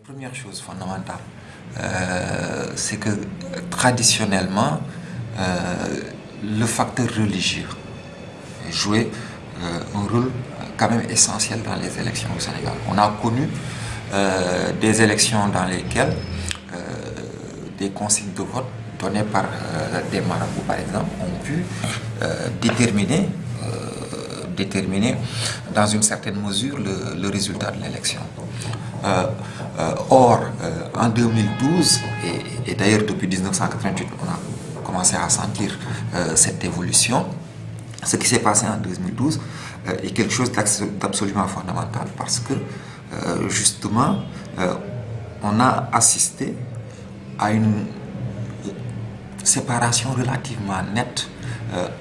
Première chose fondamentale, euh, c'est que traditionnellement, euh, le facteur religieux jouait euh, un rôle quand même essentiel dans les élections au Sénégal. On a connu des élections dans lesquelles des consignes de vote données par des marabouts, par exemple, ont pu déterminer déterminer dans une certaine mesure le, résultat de l'élection. Euh, euh, or, euh, en 2012, et, d'ailleurs depuis 1988, on a commencé à sentir cette évolution, ce qui s'est passé en 2012 est quelque chose d'absolument fondamental parce que justement, on a assisté à une séparation relativement nette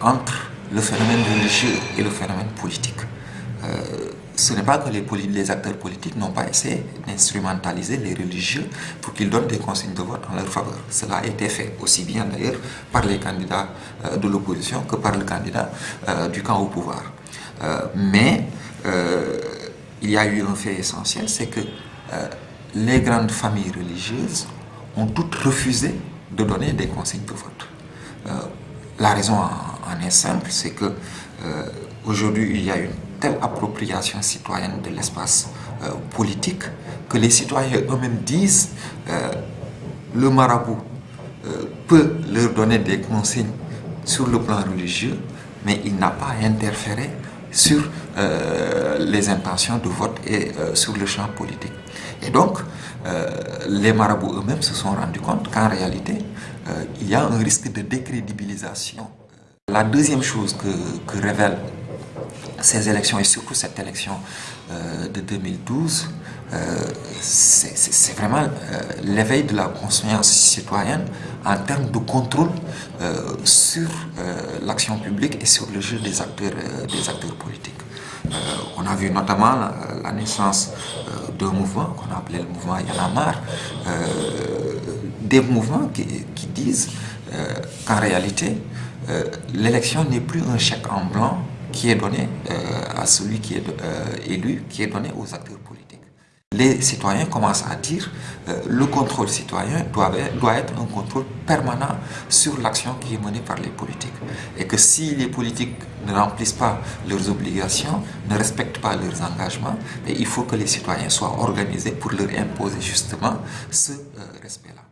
entre le phénomène religieux et le phénomène politique. Euh, ce n'est pas que les, acteurs politiques n'ont pas essayé d'instrumentaliser les religieux pour qu'ils donnent des consignes de vote en leur faveur. Cela a été fait aussi bien d'ailleurs par les candidats euh, de l'opposition que par le candidat euh, du camp au pouvoir. mais il y a eu un fait essentiel, c'est que les grandes familles religieuses ont toutes refusé de donner des consignes de vote. la raison en est simple, c'est que euh, aujourd'hui il y a une telle appropriation citoyenne de l'espace euh, politique que les citoyens eux-mêmes disent euh, le marabout peut leur donner des consignes sur le plan religieux, mais il n'a pas interféré sur les intentions de vote et sur le champ politique. Et donc, les marabouts eux-mêmes se sont rendus compte qu'en réalité, il y a un risque de décrédibilisation la deuxième chose que, révèlent ces élections, et surtout cette élection euh, de 2012, euh, c'est vraiment euh, l'éveil de la conscience citoyenne en termes de contrôle sur l'action publique et sur le jeu des acteurs, politiques. on a vu notamment la, naissance d'un mouvement qu'on a appelé le mouvement Yanamar, des mouvements qui disent qu'en réalité, euh, l'élection n'est plus un chèque en blanc qui est donné euh, à celui qui est euh, élu, qui est donné aux acteurs politiques. Les citoyens commencent à dire le contrôle citoyen doit, doit être un contrôle permanent sur l'action qui est menée par les politiques. Et que si les politiques ne remplissent pas leurs obligations, ne respectent pas leurs engagements, il faut que les citoyens soient organisés pour leur imposer justement ce respect-là.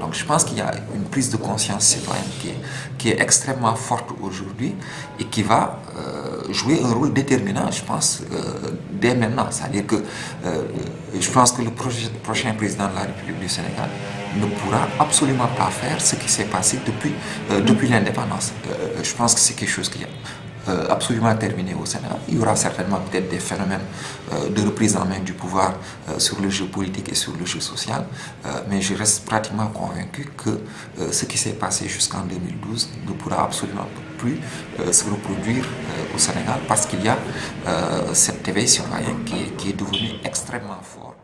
Donc je pense qu'il y a une prise de conscience citoyenne qui est, qui est extrêmement forte aujourd'hui et qui va euh, jouer un rôle déterminant, je pense, euh, dès maintenant. C'est-à-dire que euh, je pense que le prochain président de la République du Sénégal ne pourra absolument pas faire ce qui s'est passé depuis, depuis l'indépendance. je pense que c'est quelque chose qui euh, absolument terminé au Sénégal. Il y aura certainement peut-être des phénomènes euh, de reprise en main du pouvoir euh, sur le jeu politique et sur le jeu social, mais je reste pratiquement convaincu que ce qui s'est passé jusqu'en 2012 ne pourra absolument plus se reproduire au Sénégal parce qu'il y a cet éveil qui est devenu extrêmement fort.